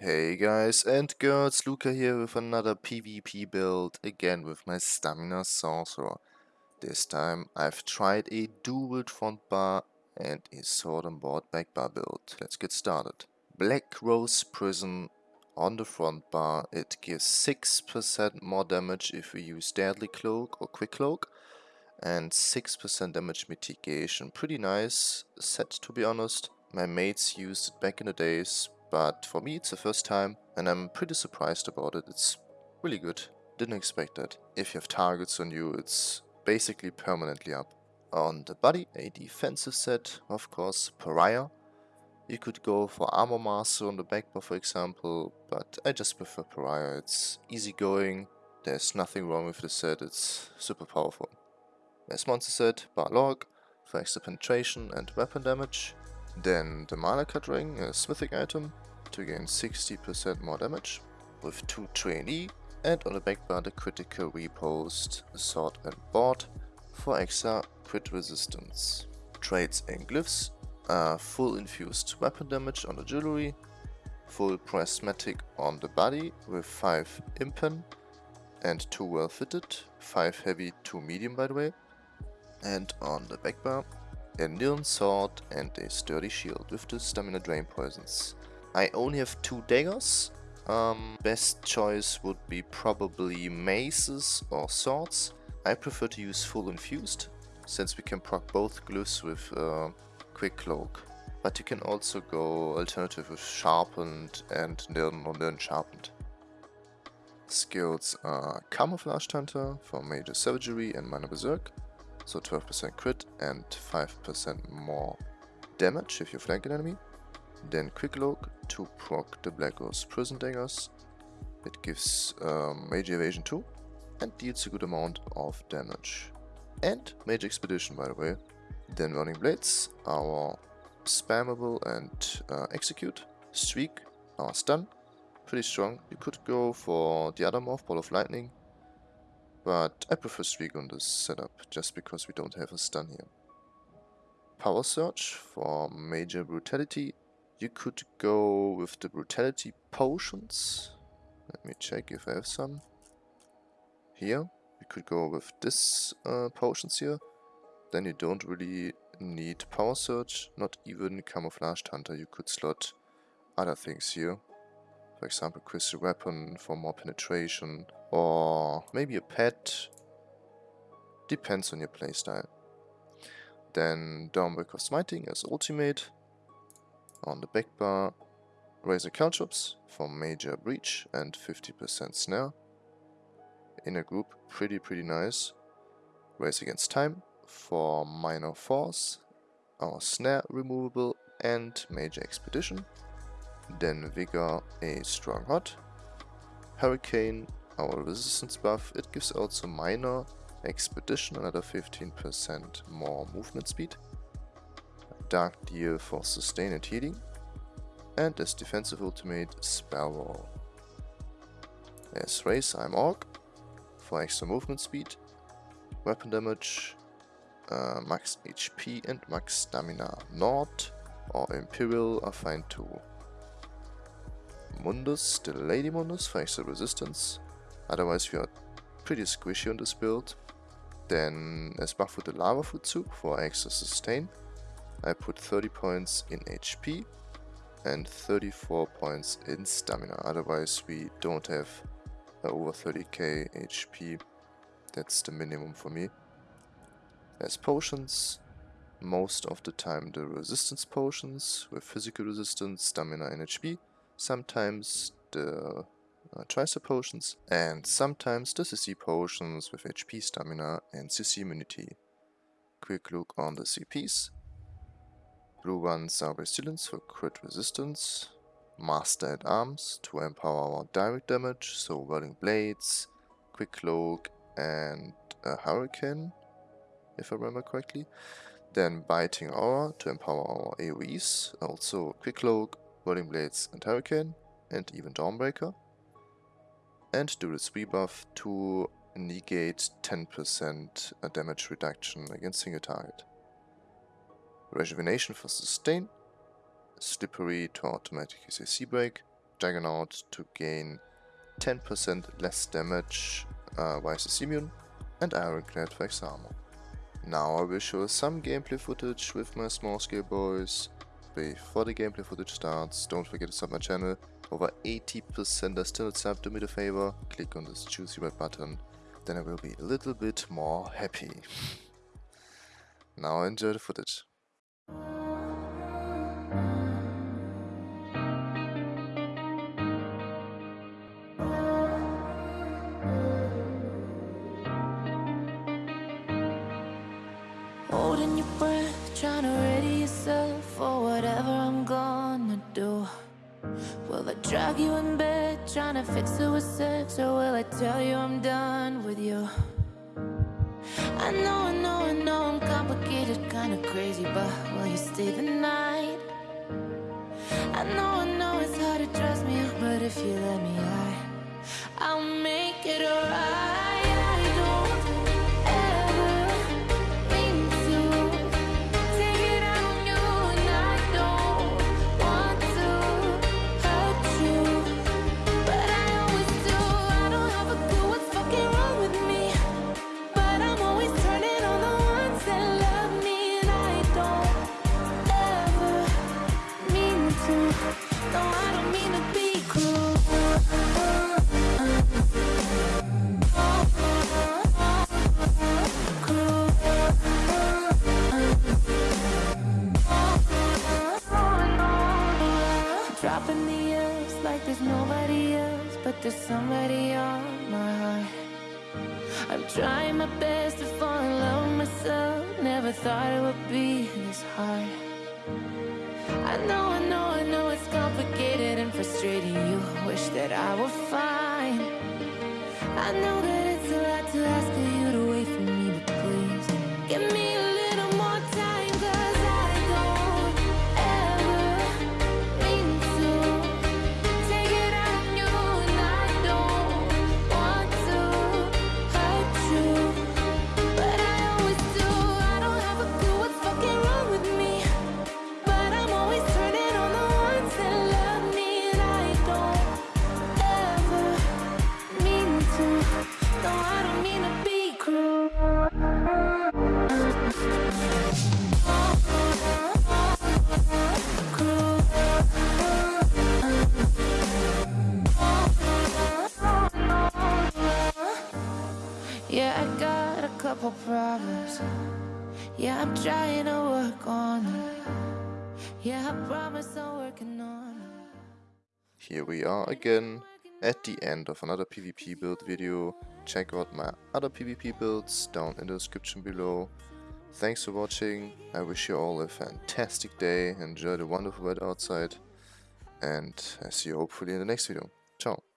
Hey guys and girls, Luca here with another PvP build, again with my Stamina Sorcerer. This time I've tried a dual front bar and a sword and board back bar build. Let's get started. Black Rose Prison on the front bar, it gives 6% more damage if we use Deadly Cloak or Quick Cloak and 6% damage mitigation. Pretty nice set to be honest. My mates used it back in the days, but for me it's the first time and I'm pretty surprised about it. It's really good. Didn't expect that. If you have targets on you, it's basically permanently up. On the body, a defensive set, of course, Pariah. You could go for Armor Master on the back for example, but I just prefer Pariah. It's easygoing, there's nothing wrong with the set, it's super powerful. There's monster set, Balorgh, for extra penetration and weapon damage. Then the Mana Cut Ring, a smithing item, to gain 60% more damage, with 2 trainee, and on the back bar the critical riposte, sword and board, for extra crit resistance. Traits and glyphs are full infused weapon damage on the jewelry, full prismatic on the body with 5 impen and 2 well fitted, 5 heavy, 2 medium by the way, and on the back bar a Nirn sword and a sturdy shield with the stamina drain poisons. I only have two daggers. Um, best choice would be probably maces or swords. I prefer to use full infused, since we can proc both glyphs with uh, quick cloak. But you can also go alternative with sharpened and Nirn or sharpened. Skills are Camouflage Hunter for Major Savagery and Minor Berserk, so 12% crit and 5% more damage if you flank an enemy. Then Quick Cloak to proc the Black Rose Prison Daggers. It gives um, Major Evasion 2 and deals a good amount of damage. And Major Expedition by the way. Then Whirling Blades, our spammable and uh, execute. Streak, our stun, pretty strong. You could go for the other morph, Ball of Lightning, but I prefer Streak this setup, just because we don't have a stun here. Power Surge for major brutality. You could go with the brutality potions. Let me check if I have some. Here, you could go with this uh, potions here. Then you don't really need Power Surge, not even Camouflaged Hunter. You could slot other things here. For example, Crystal Weapon for more penetration, or maybe a pet. Depends on your playstyle. Then Dawnbreaker of Smiting as ultimate. On the back bar, Razor Caltrops for major breach and 50% snare. In a group, pretty pretty nice. Race Against Time for minor force, our snare removable and major expedition. Then Vigor a strong hot. Hurricane our resistance buff. It gives also minor expedition, another 15% more movement speed. Dark Deal for sustain and healing. And as defensive ultimate, Spell Wall. As Race, I'm Orc for extra movement speed, weapon damage, uh, max HP and max stamina. Nord or Imperial are fine too. Mundus, the Lady Mundus for extra resistance. Otherwise we are pretty squishy on this build. Then as buff with the Lava Fruit for extra sustain. I put 30 points in HP and 34 points in stamina. Otherwise we don't have uh, over 30k HP. That's the minimum for me. As potions, most of the time the resistance potions with physical resistance, stamina and HP. Sometimes the uh, tricep potions, and sometimes the CC potions with HP stamina and CC immunity. Quick look on the CPs. Blue ones are resilience for crit resistance, Master at Arms to empower our direct damage, so Whirling Blades, Quick Cloak and a Hurricane, if I remember correctly. Then Biting Aura to empower our AoEs, also Quick Cloak, Whirling Blades and Hurricane, and even Dawnbreaker and Duelist's Rebuff to negate 10% damage reduction against single target. Rejuvenation for sustain, slippery to automatic CC break, Juggernaut to gain 10% less damage uh, vs immune and Ironclad for extra armor. Now I will show some gameplay footage with my small scale boys. Before the gameplay footage starts, don't forget to sub my channel. Over 80% are still subbed, do me the favor, click on this juicy red button, then I will be a little bit more happy. now enjoy the footage. Whatever I'm gonna do. Will I drag you in bed, trying to fix it with sex, or will I tell you I'm done with you? I know, I know, I know I'm complicated, kinda crazy, but will you stay the night? I know, I know it's hard to trust me, but if you let me, I, I'll make it alright. There's nobody else But there's somebody on my heart. I'm trying my best to fall in love with myself. Never thought it would be this hard I know, I know, I know it's complicated and frustrating. You wish that I were fine. I know that Yeah, I got a couple problems. Yeah, I'm trying to work on them. Yeah, I promise I'm working on them. Here we are again at the end of another PvP build video. Check out my other PvP builds down in the description below. Thanks for watching. I wish you all a fantastic day. Enjoy the wonderful weather outside. And I see you hopefully in the next video. Ciao.